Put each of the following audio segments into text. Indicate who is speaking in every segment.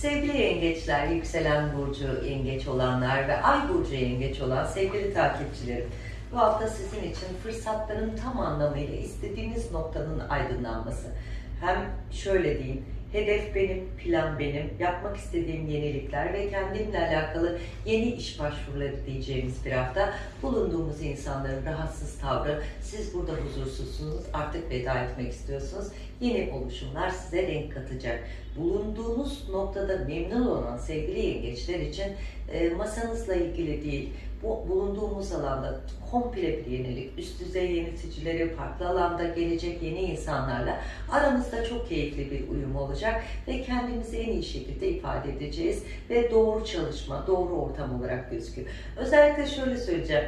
Speaker 1: Sevgili yengeçler, yükselen burcu yengeç olanlar ve ay burcu yengeç olan sevgili takipçilerim. Bu hafta sizin için fırsatların tam anlamıyla istediğiniz noktanın aydınlanması. Hem şöyle diyeyim, hedef benim, plan benim, yapmak istediğim yenilikler ve kendimle alakalı yeni iş başvuruları diyeceğimiz bir hafta. Bulunduğumuz insanların rahatsız tavrı, siz burada huzursuzsunuz, artık veda etmek istiyorsunuz. Yeni oluşumlar size renk katacak. Bulunduğunuz noktada memnun olan sevgili yengeçler için e, masanızla ilgili değil, bu bulunduğumuz alanda komple bir yenilik, üst düzey yöneticileri, farklı alanda gelecek yeni insanlarla aramızda çok keyifli bir uyum olacak ve kendimizi en iyi şekilde ifade edeceğiz ve doğru çalışma, doğru ortam olarak gözüküyor. Özellikle şöyle söyleyeceğim,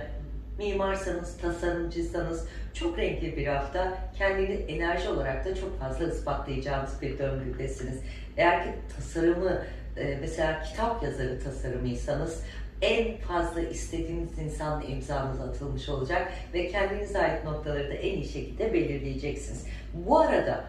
Speaker 1: mimarsanız, tasarımcıysanız çok renkli bir hafta. Kendini enerji olarak da çok fazla ispatlayacağınız bir döngüdesiniz. Eğer ki tasarımı, e, mesela kitap yazarı tasarımıysanız en fazla istediğiniz insanla imzanız atılmış olacak ve kendinize ait noktaları da en iyi şekilde belirleyeceksiniz. Bu arada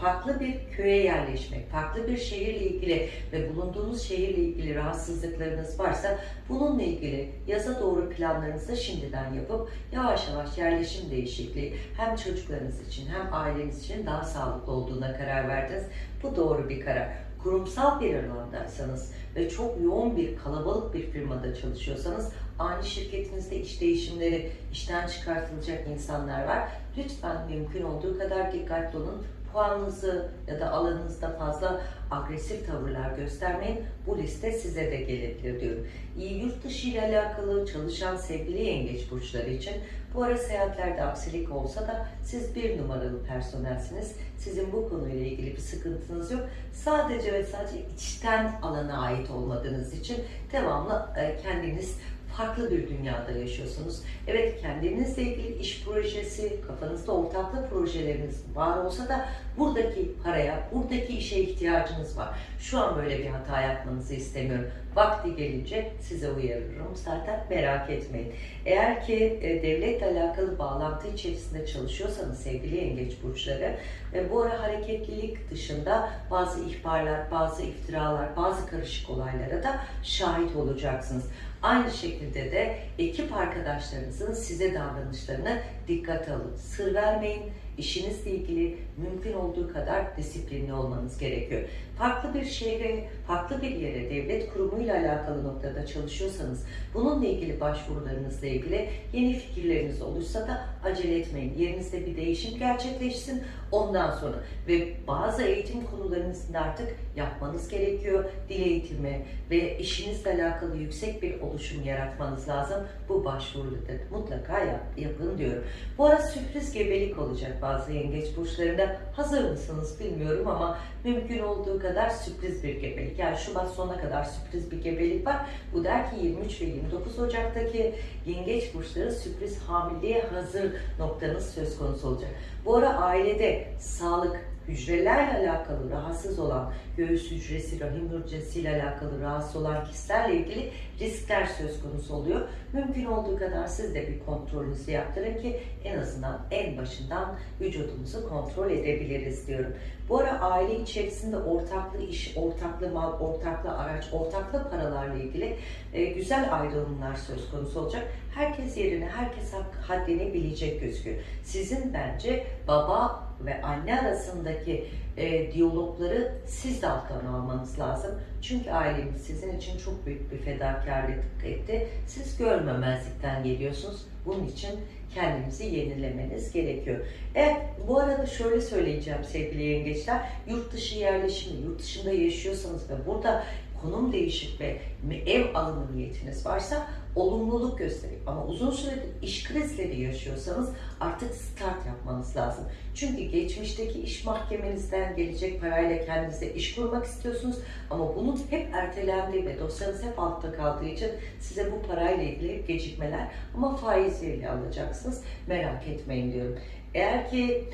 Speaker 1: farklı bir köye yerleşmek, farklı bir şehirle ilgili ve bulunduğunuz şehirle ilgili rahatsızlıklarınız varsa bununla ilgili yaza doğru planlarınızı şimdiden yapıp yavaş yavaş yerleşim değişikliği hem çocuklarınız için hem aileniz için daha sağlıklı olduğuna karar verdiniz. Bu doğru bir karar kurumsal bir alandaysanız ve çok yoğun bir kalabalık bir firmada çalışıyorsanız aynı şirketinizde iş değişimleri, işten çıkartılacak insanlar var. Lütfen mümkün olduğu kadar dikkatli olun. Puanınızı ya da alanınızda fazla agresif tavırlar göstermeyin. Bu liste size de gelebilir diyorum. İyi yurt dışı ile alakalı çalışan sevgili yengeç burçları için bu ara seyahatlerde aksilik olsa da siz bir numaralı personelsiniz. Sizin bu konuyla ilgili bir sıkıntınız yok. Sadece ve sadece içten alana ait olmadığınız için devamlı e, kendiniz farklı bir dünyada yaşıyorsunuz. Evet kendinizle ilgili iş projesi, kafanızda ortaklı projeleriniz var olsa da buradaki paraya, buradaki işe ihtiyacınız var. Şu an böyle bir hata yapmanızı istemiyorum. Vakti gelince size uyarırım. Zaten merak etmeyin. Eğer ki e, devletle alakalı bağlantı içerisinde çalışıyorsanız sevgili yengeç burçları ve bu ara hareketlilik dışında bazı ihbarlar, bazı iftiralar, bazı karışık olaylara da şahit olacaksınız. Aynı şekilde de ekip arkadaşlarınızın size davranışlarını dikkat alın. Sır vermeyin. İşinizle ilgili mümkün olduğu kadar disiplinli olmanız gerekiyor. Farklı bir şehre, farklı bir yere, devlet kurumuyla alakalı noktada çalışıyorsanız, bununla ilgili başvurularınızla ilgili yeni fikirleriniz olursa da acele etmeyin. Yerinizde bir değişim gerçekleşsin ondan sonra. Ve bazı eğitim konularınızda artık yapmanız gerekiyor. Dil eğitimi ve işinizle alakalı yüksek bir oluşum yaratmanız lazım. Bu başvuruları mutlaka yap, yapın diyorum. Bu ara sürpriz gebelik olacak bazı yengeç burçlarında. Hazır mısınız bilmiyorum ama mümkün olduğu kadar sürpriz bir gebelik. Yani Şubat sonuna kadar sürpriz bir gebelik var. Bu der ki 23 ve 29 Ocak'taki yengeç burçları sürpriz hamileliğe hazır noktanız söz konusu olacak. Bu ara ailede sağlık, hücrelerle alakalı rahatsız olan, göğüs hücresi, rahim hücresiyle alakalı rahatsız olan kişilerle ilgili riskler söz konusu oluyor. Mümkün olduğu kadar siz de bir kontrolünüzü yaptırın ki en azından en başından vücudumuzu kontrol edebiliriz diyorum. Bu ara aile içerisinde ortaklı iş, ortaklı mal, ortaklı araç, ortaklı paralarla ilgili e, güzel ayrılımlar söz konusu olacak. Herkes yerine, herkes haddini bilecek gözüküyor. Sizin bence baba ve anne arasındaki e, diyalogları siz de alttan almanız lazım. Çünkü aileniz sizin için çok büyük bir fedakarlık etti. Siz görmemezlikten geliyorsunuz. Bunun için kendinizi yenilemeniz gerekiyor. Evet, bu arada şöyle söyleyeceğim sevgili yengeçler. Yurt dışı yerleşimi, yurt dışında yaşıyorsanız ve burada konum değişik ve ev alımı niyetiniz varsa olumluluk gösterir. Ama uzun süredir iş krizleri yaşıyorsanız artık start yapmanız lazım. Çünkü geçmişteki iş mahkemenizden gelecek parayla kendinize iş kurmak istiyorsunuz ama bunun hep ertelendiği ve dosyanız hep altta kaldığı için size bu parayla ilgili hep gecikmeler ama faiziyle alacaksınız. Merak etmeyin diyorum. Eğer ki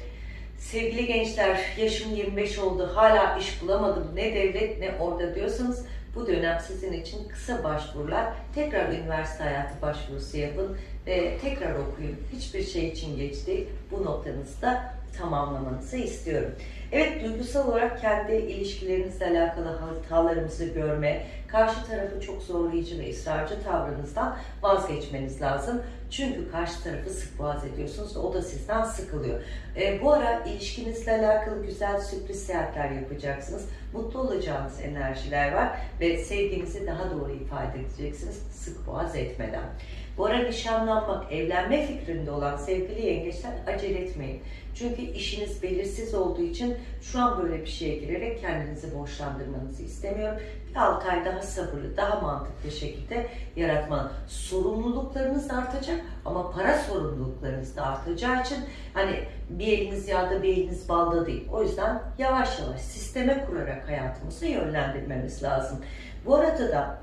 Speaker 1: sevgili gençler yaşım 25 oldu hala iş bulamadım ne devlet ne orada diyorsanız bu dönem sizin için kısa başvurular, tekrar üniversite hayatı başvurusu yapın ve tekrar okuyun. Hiçbir şey için geç değil. Bu noktanızı da tamamlamanızı istiyorum. Evet duygusal olarak kendi ilişkilerinizle alakalı hatalarımızı görme, karşı tarafı çok zorlayıcı ve ısrarcı tavrınızdan vazgeçmeniz lazım. Çünkü karşı tarafı sık boğaz ediyorsunuz ve o da sizden sıkılıyor. E, bu ara ilişkinizle alakalı güzel sürpriz seyahatler yapacaksınız. Mutlu olacağınız enerjiler var ve sevginizi daha doğru ifade edeceksiniz sık boğaz etmeden. Bu ara nişanlanmak, evlenme fikrinde olan sevgili yengeçler acele etmeyin. Çünkü işiniz belirsiz olduğu için şu an böyle bir şeye girerek kendinizi borçlandırmanızı istemiyorum. Bir 6 ay daha sabırlı, daha mantıklı şekilde yaratma. Sorumluluklarınız artacak ama para sorumluluklarınız da artacağı için hani bir eliniz yağda bir eliniz balda değil. O yüzden yavaş yavaş sisteme kurarak hayatımızı yönlendirmemiz lazım. Bu arada da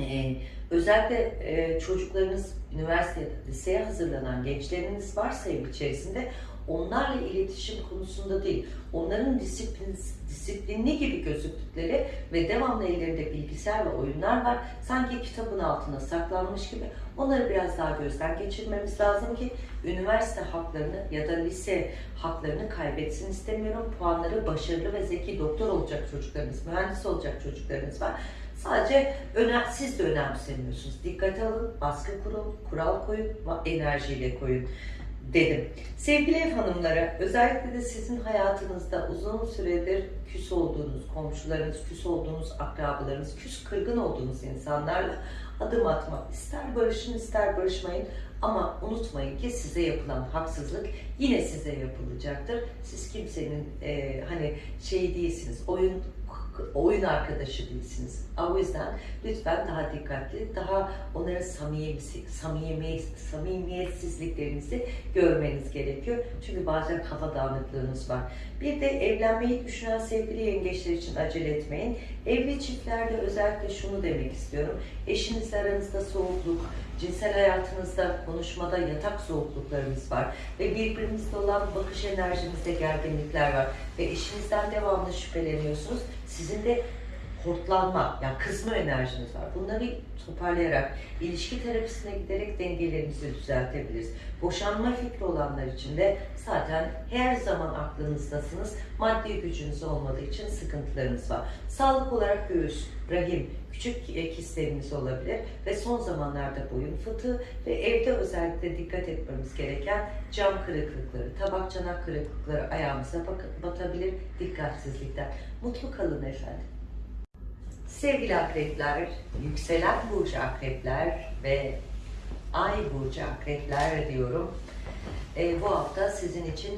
Speaker 1: e, özellikle e, çocuklarınız üniversitede, liseye hazırlanan gençleriniz varsa ev içerisinde onlarla iletişim konusunda değil, onların disiplin, disiplinli gibi gözüktükleri ve devamlı ellerinde bilgisayar ve oyunlar var. Sanki kitabın altına saklanmış gibi onları biraz daha gözden geçirmemiz lazım ki üniversite haklarını ya da lise haklarını kaybetsin istemiyorum. Puanları başarılı ve zeki doktor olacak çocuklarınız, mühendis olacak çocuklarınız var. Sadece önem, siz de önemsemiyorsunuz. Dikkate alın, baskı kurun, kural koyun, enerjiyle koyun dedim. Sevgili ev hanımlara, özellikle de sizin hayatınızda uzun süredir küs olduğunuz komşularınız, küs olduğunuz akrabalarınız, küs kırgın olduğunuz insanlarla adım atmak. ister barışın ister barışmayın ama unutmayın ki size yapılan haksızlık yine size yapılacaktır. Siz kimsenin e, hani şey değilsiniz, oyun oyun arkadaşı değilsiniz. O yüzden lütfen daha dikkatli, daha onların samimi, samimi, samimiyetsizliklerinizi görmeniz gerekiyor. Çünkü bazen kafa dağınıklığınız var. Bir de evlenmeyi düşünen sevgili yengeçler için acele etmeyin. Evli çiftlerde özellikle şunu demek istiyorum. Eşinizle aranızda soğukluk, cinsel hayatınızda, konuşmada yatak soğukluklarınız var ve birbirinizle olan bakış enerjinizde gerginlikler var ve eşinizden devamlı şüpheleniyorsunuz. Sizin de hortlanma, yani kızma enerjiniz var. Bunları toparlayarak, ilişki terapisine giderek dengelerinizi düzeltebiliriz. Boşanma fikri olanlar için de zaten her zaman aklınızdasınız. Maddi gücünüz olmadığı için sıkıntılarınız var. Sağlık olarak göğüs, rahim, küçük kistlerimiz olabilir ve son zamanlarda boyun fıtığı ve evde özellikle dikkat etmemiz gereken cam kırıklıkları, tabak çanak kırıklıkları ayağımıza batabilir dikkatsizlikten. Mutlu kalın efendim. Sevgili akrepler, yükselen burcu akrepler ve ay burcu akrepler diyorum. E, bu hafta sizin için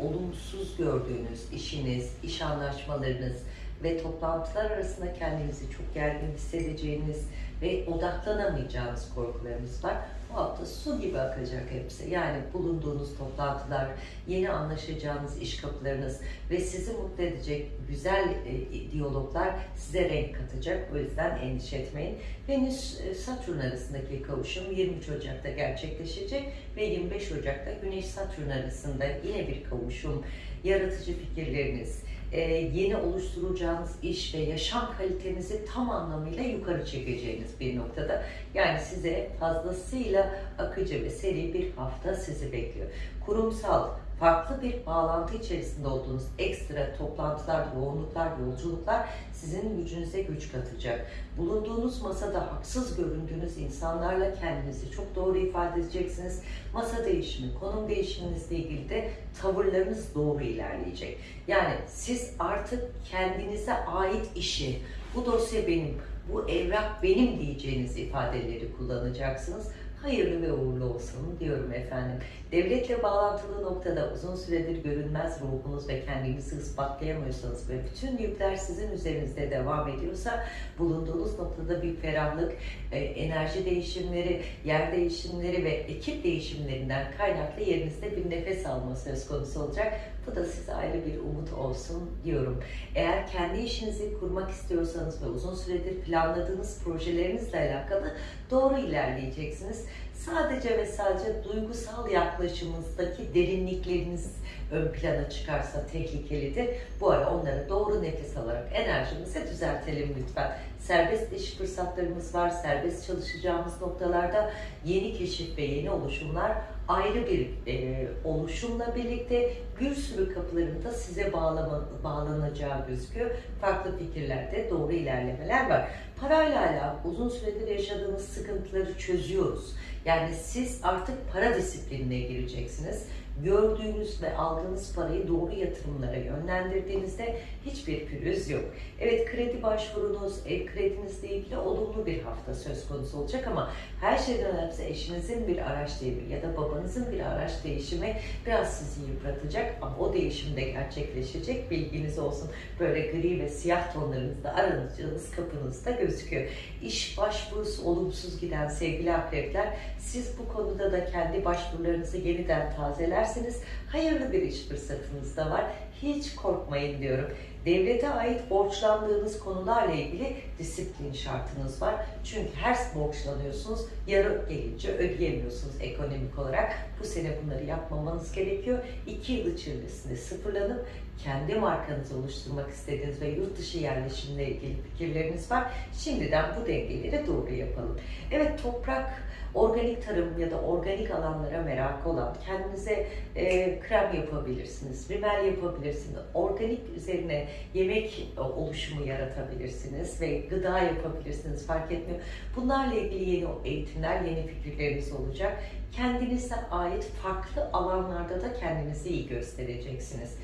Speaker 1: olumsuz gördüğünüz işiniz, iş anlaşmalarınız ve toplantılar arasında kendinizi çok gergin hissedeceğiniz ve odaklanamayacağınız korkularınız var. Bu hafta su gibi akacak hepsi. Yani bulunduğunuz toplantılar, yeni anlaşacağınız iş kapılarınız ve sizi mutlu edecek güzel e, diyaloglar size renk katacak. O yüzden endişe etmeyin. Venüs e, Satürn arasındaki kavuşum 23 Ocak'ta gerçekleşecek ve 25 Ocak'ta Güneş Satürn arasında yine bir kavuşum. Yaratıcı fikirleriniz, e, yeni oluşturacağınız iş ve yaşam kalitenizi tam anlamıyla yukarı çekeceğiniz bir noktada. Yani size fazlasıyla akıcı ve seri bir hafta sizi bekliyor. Kurumsal, farklı bir bağlantı içerisinde olduğunuz ekstra toplantılar, yoğunluklar, yolculuklar sizin gücünüze güç katacak. Bulunduğunuz masada haksız göründüğünüz insanlarla kendinizi çok doğru ifade edeceksiniz. Masa değişimi, konum değişiminizle ilgili de tavırlarınız doğru ilerleyecek. Yani siz artık kendinize ait işi, bu dosya benim, bu evrak benim diyeceğiniz ifadeleri kullanacaksınız hayırlı ve uğurlu olsun diyorum efendim. Devletle bağlantılı noktada uzun süredir görünmez ruhunuz ve kendinizi ispatlayamıyorsanız ve bütün yükler sizin üzerinizde devam ediyorsa bulunduğunuz noktada bir ferahlık, e, enerji değişimleri, yer değişimleri ve ekip değişimlerinden kaynaklı yerinizde bir nefes alma söz konusu olacak. Bu da size ayrı bir umut olsun diyorum. Eğer kendi işinizi kurmak istiyorsanız ve uzun süredir planladığınız projelerinizle alakalı doğru ilerleyeceksiniz. Sadece ve sadece duygusal yaklaşımınızdaki derinlikleriniz ön plana çıkarsa tehlikelidir. Bu ara onları doğru nefes alarak enerjimizi düzeltelim lütfen. Serbest iş fırsatlarımız var. Serbest çalışacağımız noktalarda yeni keşif ve yeni oluşumlar ayrı bir e, oluşumla birlikte bir sürü kapıların da size bağlama, bağlanacağı gözüküyor. Farklı fikirlerde doğru ilerlemeler var. Parayla alakalı uzun süredir yaşadığınız sıkıntıları çözüyoruz. Yani siz artık para disiplinine gireceksiniz. Gördüğünüz ve aldığınız parayı doğru yatırımlara yönlendirdiğinizde hiçbir pürüz yok. Evet kredi başvurunuz, ev kredinizle ilgili olumlu bir hafta söz konusu olacak ama her şeyden önemlisi eşinizin bir araç değişimi ya da babanızın bir araç değişimi biraz sizi yıpratacak ama o değişim de gerçekleşecek bilginiz olsun. Böyle gri ve siyah tonlarınızda aranacağınız kapınızda gözüküyor. İş başvurusu olumsuz giden sevgili akrepler siz bu konuda da kendi başvurularınızı yeniden tazelerseniz hayırlı bir iş fırsatınız da var. Hiç korkmayın diyorum. Devlete ait borçlandığınız konularla ilgili disiplin şartınız var. Çünkü her borçlanıyorsunuz, yarı gelince ödeyemiyorsunuz ekonomik olarak. Bu sene bunları yapmamanız gerekiyor. İki yıl içerisinde sıfırlanıp kendi markanızı oluşturmak istediğiniz ve yurt dışı yerleşimle ilgili fikirleriniz var. Şimdiden bu dengeleri doğru yapalım. Evet toprak organik tarım ya da organik alanlara merak olan, kendinize e, krem yapabilirsiniz, rimel yapabilirsiniz, organik üzerine yemek oluşumu yaratabilirsiniz ve gıda yapabilirsiniz fark etmiyor. Bunlarla ilgili yeni eğitimler, yeni fikirleriniz olacak. Kendinize ait farklı alanlarda da kendinizi iyi göstereceksiniz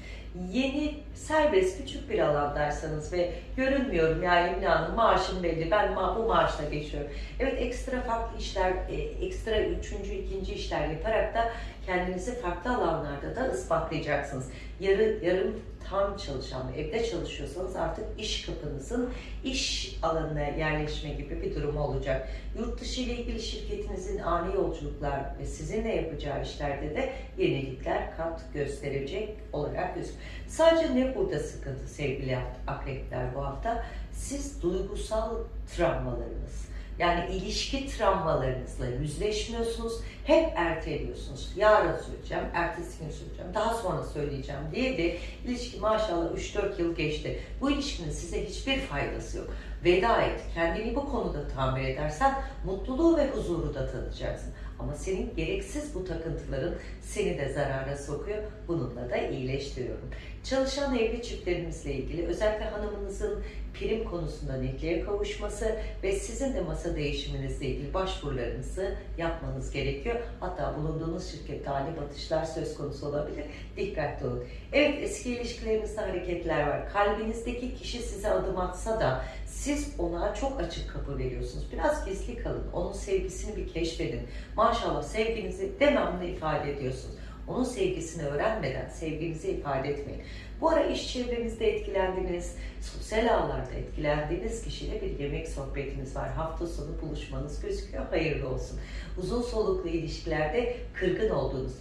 Speaker 1: yeni serbest küçük bir alandaysanız ve görünmüyorum ya Emine Hanım maaşım belli ben ma bu maaşla geçiyorum. Evet ekstra farklı işler, e, ekstra üçüncü, ikinci işler yaparak da kendinizi farklı alanlarda da ispatlayacaksınız. Yarı, yarım tam çalışan, evde çalışıyorsanız artık iş kapınızın iş alanına yerleşme gibi bir durum olacak. Yurt dışı ile ilgili şirketinizin ani yolculuklar ve sizinle yapacağı işlerde de yenilikler kat gösterecek olarak gözüküyor. Sadece ne burada sıkıntı sevgili akrepler bu hafta? Siz duygusal travmalarınız, yani ilişki travmalarınızla yüzleşmiyorsunuz. Hep erteliyorsunuz. Yarın söyleyeceğim, ertesi gün söyleyeceğim, daha sonra söyleyeceğim diye de ilişki maşallah 3-4 yıl geçti. Bu ilişkinin size hiçbir faydası yok. Veda et. Kendini bu konuda tamir edersen mutluluğu ve huzuru da tadacaksın. Ama senin gereksiz bu takıntıların seni de zarara sokuyor. Bununla da iyileştiriyorum. Çalışan evli çiftlerimizle ilgili özellikle hanımınızın prim konusunda netliğe kavuşması ve sizin de masa değişiminizle ilgili başvurularınızı yapmanız gerekiyor. Hatta bulunduğunuz şirkette ani batışlar söz konusu olabilir. Dikkatli olun. Evet eski ilişkilerinizde hareketler var. Kalbinizdeki kişi size adım atsa da siz ona çok açık kapı veriyorsunuz. Biraz gizli kalın. Onun sevgisini bir keşfedin. Maşallah sevginizi devamlı ifade ediyorsunuz. Onun sevgisini öğrenmeden sevginizi ifade etmeyin. Bu ara iş çevrenizde etkilendiniz, sosyal ağlarda etkilendiğiniz kişiyle bir yemek sohbetiniz var. Hafta sonu buluşmanız gözüküyor. Hayırlı olsun. Uzun soluklu ilişkilerde kırgın olduğunuz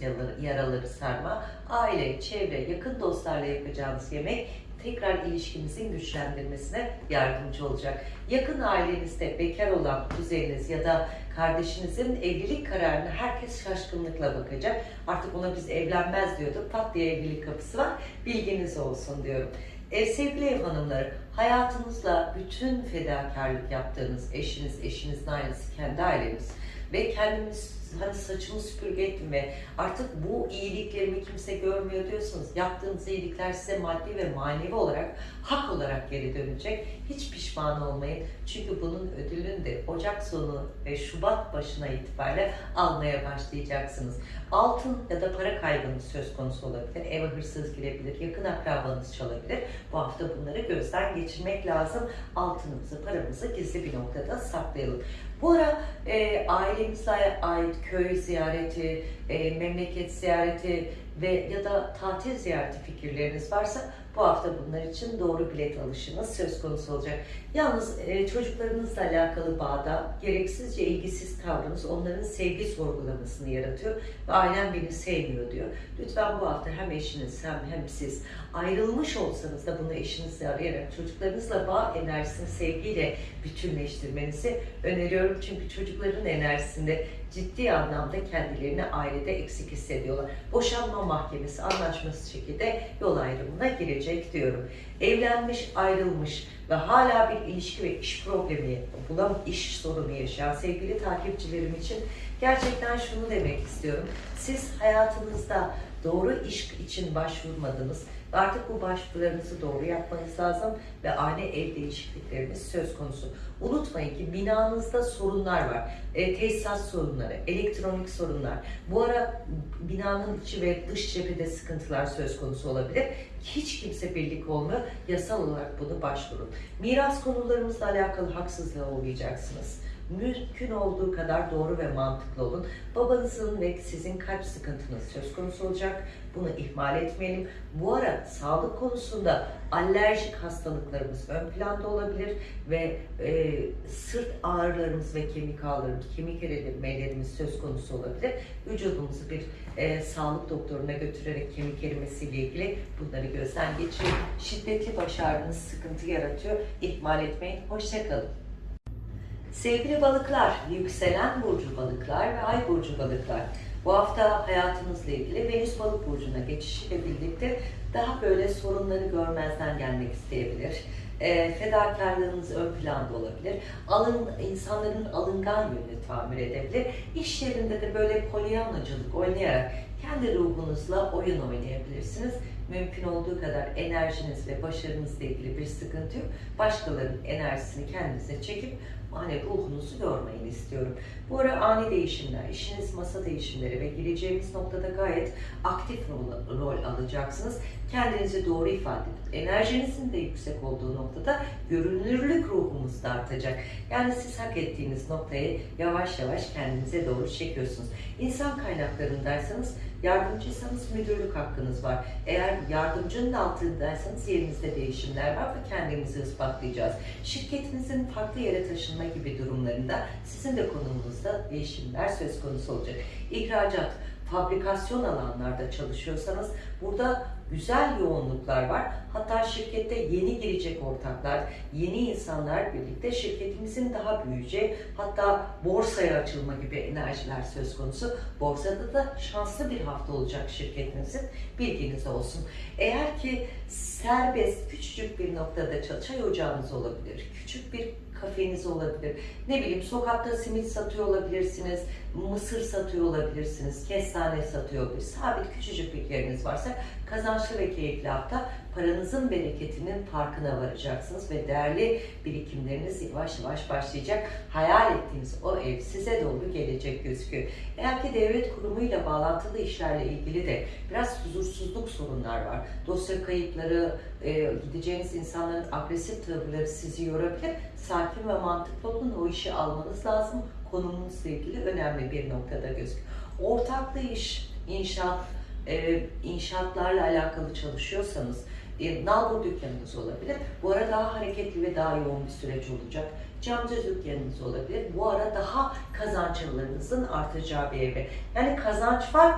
Speaker 1: yaraları sarma, aile, çevre, yakın dostlarla yapacağınız yemek tekrar ilişkinizin güçlendirmesine yardımcı olacak. Yakın ailenizde bekar olan kuzeniniz ya da kardeşinizin evlilik kararına herkes şaşkınlıkla bakacak. Artık ona biz evlenmez diyorduk. Pat diye evlilik kapısı var. Bilginiz olsun diyorum. E, sevgili ev hanımları, hayatınızla bütün fedakarlık yaptığınız eşiniz, eşinizin ailesi, kendi aileniz ve kendimiz hani saçımı süpürge ettim ve artık bu iyiliklerimi kimse görmüyor diyorsunuz. Yaptığınız iyilikler size maddi ve manevi olarak hak olarak geri dönecek. Hiç pişman olmayın. Çünkü bunun ödülünü de Ocak sonu ve Şubat başına itibariyle almaya başlayacaksınız. Altın ya da para kaybınız söz konusu olabilir. Eve hırsız girebilir, yakın akrabanız çalabilir. Bu hafta bunları gözden geçirmek lazım. Altınımızı, paramızı gizli bir noktada saklayalım. Bu ara e, ailemizle ait köy ziyareti, e, memleket ziyareti ve ya da tatil ziyareti fikirleriniz varsa bu hafta bunlar için doğru bilet alışınız söz konusu olacak. Yalnız e, çocuklarınızla alakalı bağda gereksizce ilgisiz tavrınız onların sevgi sorgulamasını yaratıyor ve ailem beni sevmiyor diyor. Lütfen bu hafta hem eşiniz hem hem siz ayrılmış olsanız da bunu eşinizle arayarak çocuklarınızla bağ enerjisini sevgiyle bütünleştirmenizi öneriyorum. Çünkü çocukların enerjisinde ciddi anlamda kendilerini ailede eksik hissediyorlar. Boşanma mahkemesi anlaşması şekilde yol ayrımına girecek diyorum. Evlenmiş, ayrılmış ve hala bir ilişki ve iş problemi, bulam iş sorunu yaşayan sevgili takipçilerim için gerçekten şunu demek istiyorum. Siz hayatınızda doğru iş için başvurmadınız artık bu başvurularınızı doğru yapmanız lazım ve ani ev değişiklikleriniz söz konusu. Unutmayın ki binanızda sorunlar var. E, tesisat sorunları, elektronik sorunlar. Bu ara binanın içi ve dış cephede sıkıntılar söz konusu olabilir. Hiç kimse birlik olmuyor. Yasal olarak bunu başvurun. Miras konularımızla alakalı haksızlığa uğrayacaksınız. Mümkün olduğu kadar doğru ve mantıklı olun. Babanızın ve sizin kalp sıkıntınız söz konusu olacak. Bunu ihmal etmeyelim. Bu ara sağlık konusunda alerjik hastalıklarımız ön planda olabilir ve e, sırt ağrılarımız ve kemik ağrılarımız, kemik erimelerimiz söz konusu olabilir. Vücudumuzu bir e, sağlık doktoruna götürerek kemik erimesiyle ilgili bunları gözden geçirin. Şiddetli baş ağrınız sıkıntı yaratıyor. İhmal etmeyin. Hoşçakalın. Sevgili balıklar, yükselen burcu balıklar ve ay burcu balıklar. Bu hafta hayatınızla ilgili Venüs balık burcuna geçişiyle birlikte daha böyle sorunları görmezden gelmek isteyebilir. E, fedakarlığınız ön planda olabilir. Alın, insanların alıngan yönünü tamir edebilir. İş yerinde de böyle polyanlacılık oynayarak kendi ruhunuzla oyun oynayabilirsiniz. Mümkün olduğu kadar enerjiniz ve başarınızla ilgili bir sıkıntı yok. Başkalarının enerjisini kendinize çekip hani ruhunuzu yormayın istiyorum. Bu ara ani değişimler, işiniz masa değişimleri ve gireceğimiz noktada gayet aktif rol, rol alacaksınız. Kendinizi doğru ifade edin. Enerjinizin de yüksek olduğu noktada görünürlük ruhumuz da artacak. Yani siz hak ettiğiniz noktayı yavaş yavaş kendinize doğru çekiyorsunuz. İnsan kaynaklarındaysanız Yardımcıysanız müdürlük hakkınız var. Eğer yardımcının altındaysanız yerinizde değişimler var ve kendimizi ispatlayacağız. Şirketinizin farklı yere taşınma gibi durumlarında sizin de konumunuzda değişimler söz konusu olacak. İhracat, fabrikasyon alanlarda çalışıyorsanız burada güzel yoğunluklar var. Hatta şirkette yeni girecek ortaklar, yeni insanlar birlikte şirketimizin daha büyüyeceği, hatta borsaya açılma gibi enerjiler söz konusu. Borsada da şanslı bir hafta olacak şirketinizin. Bilginiz olsun. Eğer ki serbest, küçücük bir noktada çay ocağınız olabilir, küçük bir kafeniz olabilir. Ne bileyim sokakta simit satıyor olabilirsiniz, mısır satıyor olabilirsiniz, kestane satıyor olabilirsiniz. Sabit küçücük bir yeriniz varsa kazançlı ve keyifli hafta paranızın bereketinin farkına varacaksınız ve değerli birikimleriniz yavaş yavaş başlayacak. Hayal ettiğiniz o ev size doğru gelecek gözüküyor. Eğer ki devlet kurumuyla bağlantılı işlerle ilgili de biraz huzursuzluk sorunlar var. Dosya kayıpları, e, gideceğiniz insanların agresif tavırları sizi yorabilir. Sakin ve mantıklı olun, o işi almanız lazım. Konumunuzla ilgili önemli bir noktada gözüküyor. Ortaklı iş, inşaat, e, inşaatlarla alakalı çalışıyorsanız, e, nalbur dükkanınız olabilir. Bu ara daha hareketli ve daha yoğun bir süreç olacak. Camcı dükkanınız olabilir. Bu ara daha kazançlarınızın artacağı bir evre. Yani kazanç var.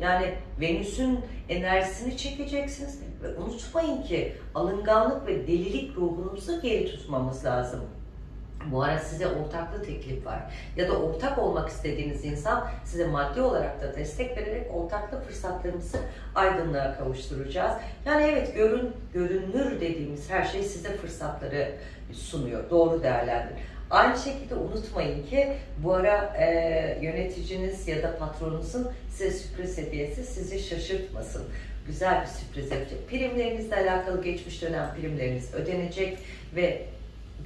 Speaker 1: Yani Venüs'ün enerjisini çekeceksiniz. Ve unutmayın ki alınganlık ve delilik ruhunuzu geri tutmamız lazım. Bu ara size ortaklı teklif var. Ya da ortak olmak istediğiniz insan size maddi olarak da destek vererek ortaklı fırsatlarımızı aydınlığa kavuşturacağız. Yani evet görün, görünür dediğimiz her şey size fırsatları sunuyor. Doğru değerlendirin. Aynı şekilde unutmayın ki bu ara e, yöneticiniz ya da patronunuzun size sürpriz hediyesi sizi şaşırtmasın. Güzel bir sürpriz yapacak. Primlerinizle alakalı geçmiş dönem primleriniz ödenecek ve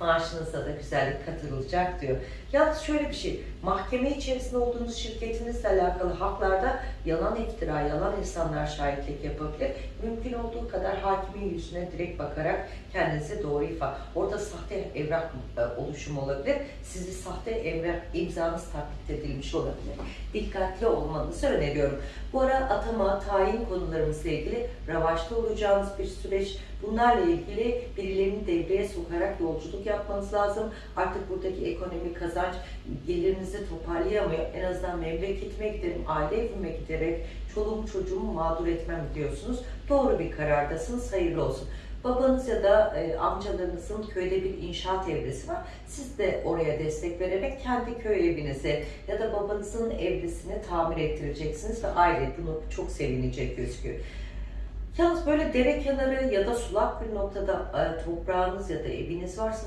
Speaker 1: maaşınıza da güzellik katılacak diyor. Yalnız şöyle bir şey, mahkeme içerisinde olduğunuz şirketinizle alakalı haklarda yalan iftira, yalan insanlar şahitlik yapabilir. Mümkün olduğu kadar hakimin yüzüne direkt bakarak kendinizi doğru ifade. Orada sahte evrak e, oluşumu olabilir. Sizi sahte evrak imzanız taklit edilmiş olabilir. Dikkatli olmanızı öneriyorum. Bu ara atama, tayin konularımızla ilgili ravaşta olacağınız bir süreç. Bunlarla ilgili birilerini devreye sokarak yolculuk yapmanız lazım. Artık buradaki ekonomik kazanç gelirinizi toparlayamıyor. En azından memleketime giderim, aile evime giderek çoluğum çocuğumu mağdur etmem diyorsunuz. Doğru bir karardasınız. Hayırlı olsun. Babanız ya da e, amcalarınızın köyde bir inşaat evresi var. Siz de oraya destek vererek kendi köy evinizi ya da babanızın evresini tamir ettireceksiniz ve aile bunu çok sevinecek gözüküyor. Yalnız böyle dere kenarı ya da sulak bir noktada e, toprağınız ya da eviniz varsa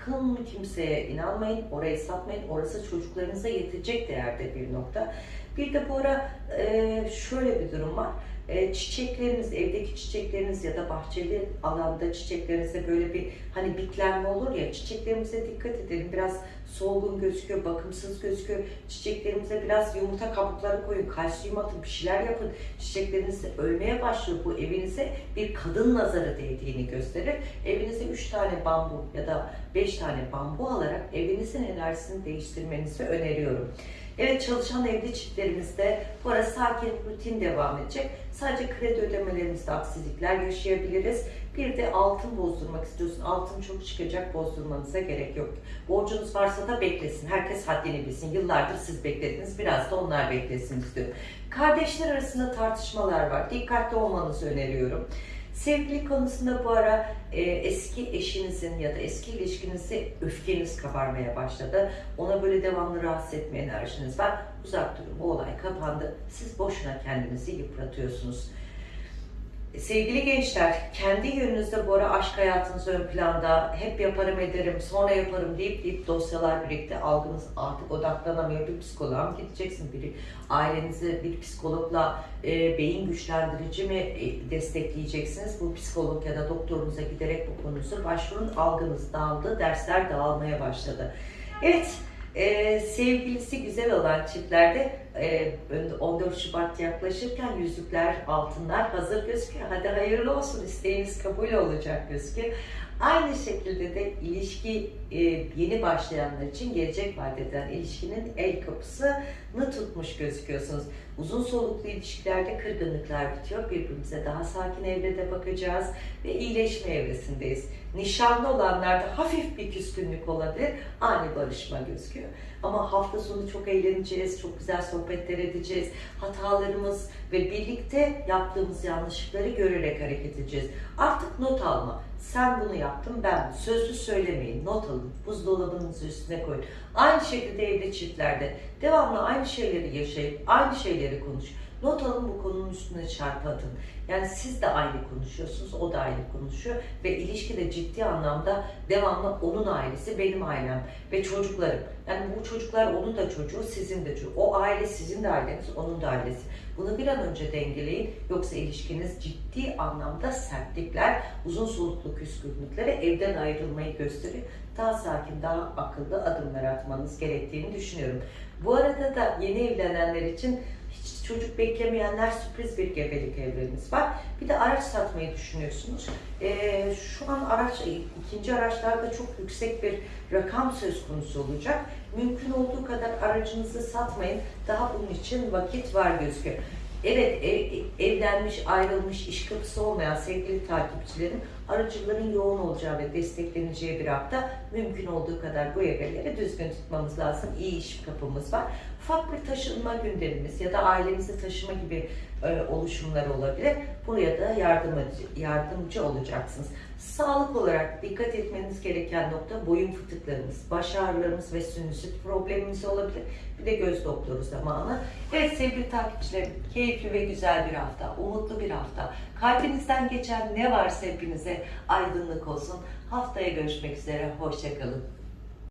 Speaker 1: sakın kimseye inanmayın, orayı satmayın. Orası çocuklarınıza yetecek değerde bir nokta. Bir de bu ara e, şöyle bir durum var. E, çiçekleriniz, evdeki çiçekleriniz ya da bahçeli alanda çiçeklerinizde böyle bir hani bitlenme olur ya çiçeklerimize dikkat edelim. Biraz solgun gözüküyor, bakımsız gözüküyor. Çiçeklerimize biraz yumurta kabukları koyun, kalsiyum atın, bir şeyler yapın. Çiçekleriniz ölmeye başlıyor. Bu evinize bir kadın nazarı değdiğini gösterir. Evinize 3 tane bambu ya da 5 tane bambu alarak evinizin enerjisini değiştirmenizi öneriyorum. Evet çalışan evli çiftlerimizde bu ara sakin rutin devam edecek. Sadece kredi ödemelerimizde aksilikler yaşayabiliriz. Bir de altın bozdurmak istiyorsun. Altın çok çıkacak bozdurmanıza gerek yok. Borcunuz varsa da beklesin. Herkes haddini bilsin. Yıllardır siz beklediniz. Biraz da onlar beklesin istiyorum. Kardeşler arasında tartışmalar var. Dikkatli olmanızı öneriyorum. Sevgili konusunda bu ara e, eski eşinizin ya da eski ilişkinizi öfkeniz kabarmaya başladı. Ona böyle devamlı rahatsız etme enerjiniz var. Uzak durun. Bu olay kapandı. Siz boşuna kendinizi yıpratıyorsunuz. Sevgili gençler, kendi yönünüzde bu ara aşk hayatınız ön planda, hep yaparım ederim, sonra yaparım deyip deyip dosyalar birlikte algınız artık odaklanamıyor. Bir psikoloğa mı gideceksin? Biri ailenizi bir psikologla e, beyin güçlendirici mi e, destekleyeceksiniz? Bu psikolog ya da doktorunuza giderek bu konunuzu başvurun. Algınız dağıldı, dersler dağılmaya başladı. Evet, ee, sevgilisi güzel olan çiftlerde e, 14 Şubat yaklaşırken yüzükler, altınlar hazır gözüküyor. Hadi hayırlı olsun, isteğiniz kabul olacak gözüküyor. Aynı şekilde de ilişki e, yeni başlayanlar için gelecek vadeden ilişkinin el kapısını tutmuş gözüküyorsunuz. Uzun soluklu ilişkilerde kırgınlıklar bitiyor. Birbirimize daha sakin evrede bakacağız ve iyileşme evresindeyiz. Nişanlı olanlarda hafif bir küskünlük olabilir, ani barışma gözüküyor. Ama hafta sonu çok eğleneceğiz, çok güzel sohbetler edeceğiz. Hatalarımız ve birlikte yaptığımız yanlışlıkları görerek hareket edeceğiz. Artık not alma. Sen bunu yaptın, ben sözlü söylemeyin, not alın, buzdolabınızın üstüne koyun. Aynı şekilde evde çiftlerde devamlı aynı şeyleri yaşayıp aynı şeyleri konuş. Not alın bu konunun üstüne çarpı atın. Yani siz de aynı konuşuyorsunuz, o da aynı konuşuyor ve ilişkide ciddi anlamda devamlı onun ailesi, benim ailem ve çocuklarım. Yani bu çocuklar onun da çocuğu, sizin de çocuğu. O aile sizin de aileniz, onun da ailesi. Bunu bir an önce dengeleyin. Yoksa ilişkiniz ciddi anlamda sertlikler, uzun soluklu küskünlüklere evden ayrılmayı gösteriyor. Daha sakin, daha akıllı adımlar atmanız gerektiğini düşünüyorum. Bu arada da yeni evlenenler için hiç çocuk beklemeyenler sürpriz bir gebelik evleriniz var. Bir de araç satmayı düşünüyorsunuz. Ee, şu an araç, ikinci araçlarda çok yüksek bir rakam söz konusu olacak. Mümkün olduğu kadar aracınızı satmayın. Daha bunun için vakit var gözüküyor. Evet, ev, evlenmiş, ayrılmış, iş kapısı olmayan sevgili takipçilerim, aracıların yoğun olacağı ve destekleneceği bir hafta mümkün olduğu kadar bu evreleri düzgün tutmamız lazım. İyi iş kapımız var. Ufak bir taşınma gündemimiz ya da ailemizi taşıma gibi e, oluşumlar olabilir. Buraya da yardımcı, yardımcı olacaksınız. Sağlık olarak dikkat etmeniz gereken nokta boyun fıtıklarımız, baş ağrılarımız ve sinüzit problemimiz olabilir. Bir de göz doktoru zamanı. Evet sevgili takipçilerim, keyifli ve güzel bir hafta, umutlu bir hafta. Kalbinizden geçen ne varsa hepinize aydınlık olsun. Haftaya görüşmek üzere, hoşçakalın.